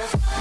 Bye.